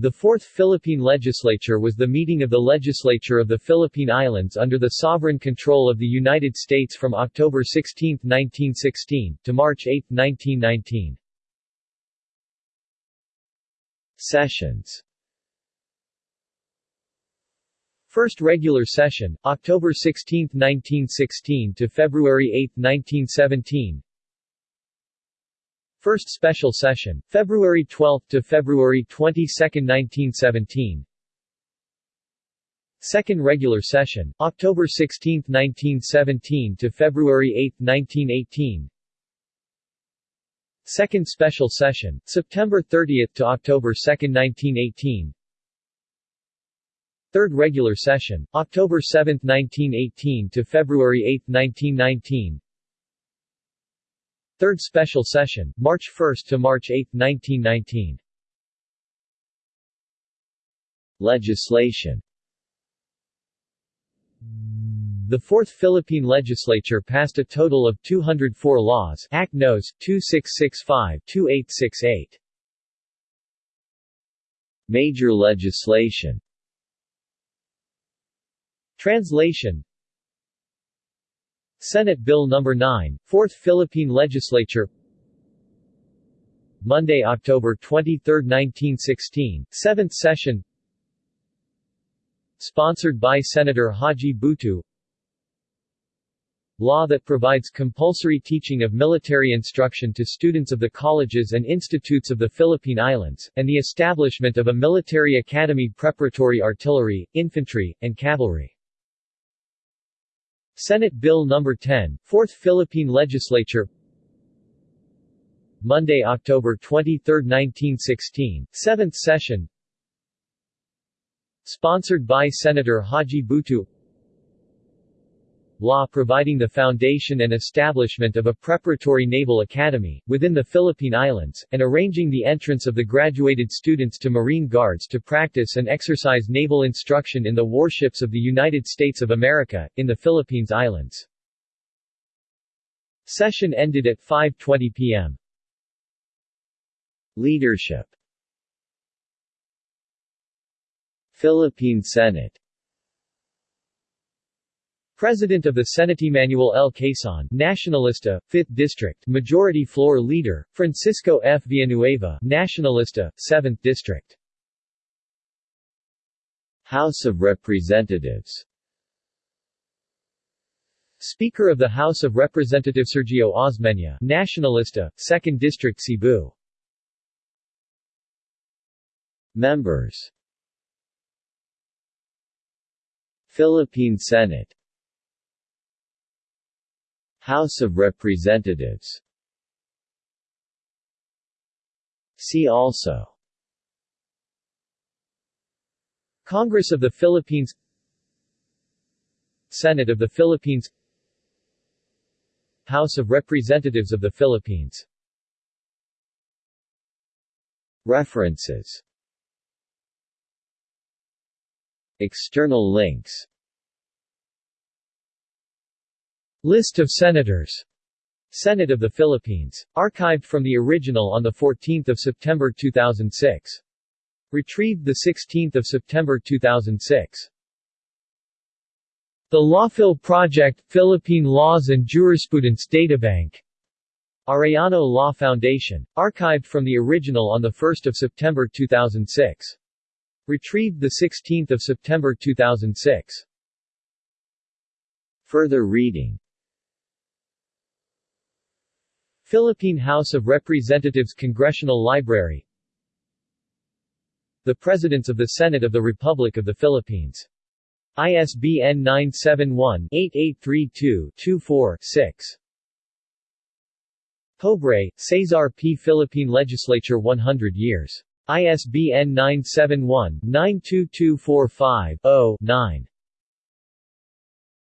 The Fourth Philippine Legislature was the meeting of the legislature of the Philippine Islands under the sovereign control of the United States from October 16, 1916, to March 8, 1919. Sessions First regular session, October 16, 1916 to February 8, 1917 First special session, February 12 to February 22, 1917. Second regular session, October 16, 1917 to February 8, 1918. Second special session, September 30 to October 2, 1918. Third regular session, October 7, 1918 to February 8, 1919. Third special session, March 1 to March 8, 1919. Legislation The Fourth Philippine Legislature passed a total of 204 laws Act Nos. 2665-2868. Major legislation Translation Senate Bill No. 9, 4th Philippine Legislature Monday, October 23, 1916, 7th session Sponsored by Senator Haji Butu Law that provides compulsory teaching of military instruction to students of the colleges and institutes of the Philippine Islands, and the establishment of a military academy preparatory artillery, infantry, and cavalry. Senate Bill No. 10, 4th Philippine Legislature Monday, October 23, 1916, 7th session Sponsored by Senator Haji Butu Law providing the foundation and establishment of a preparatory naval academy, within the Philippine Islands, and arranging the entrance of the graduated students to Marine Guards to practice and exercise naval instruction in the warships of the United States of America, in the Philippines Islands. Session ended at 5.20 p.m. Leadership Philippine Senate President of the Senate Manuel L. Quezon, Nacionalista, 5th District, Majority Floor Leader, Francisco F. Villanueva, Nacionalista, 7th District. House of Representatives Speaker of the House of Representatives Sergio Osmeña, Nacionalista, 2nd District Cebu. Members Philippine Senate House of Representatives. See also. Congress of the Philippines. Senate of the Philippines. House of Representatives of the Philippines. References. External links List of Senators Senate of the Philippines. Archived from the original on 14 September 2006. Retrieved 16 September 2006. The Lawphil Project, Philippine Laws and Jurisprudence Databank. Arellano Law Foundation. Archived from the original on 1 September 2006. Retrieved 16 September 2006. Further reading Philippine House of Representatives Congressional Library The Presidents of the Senate of the Republic of the Philippines. ISBN 971-8832-24-6. Pobre, Cesar P. Philippine Legislature 100 years. ISBN 971-92245-0-9.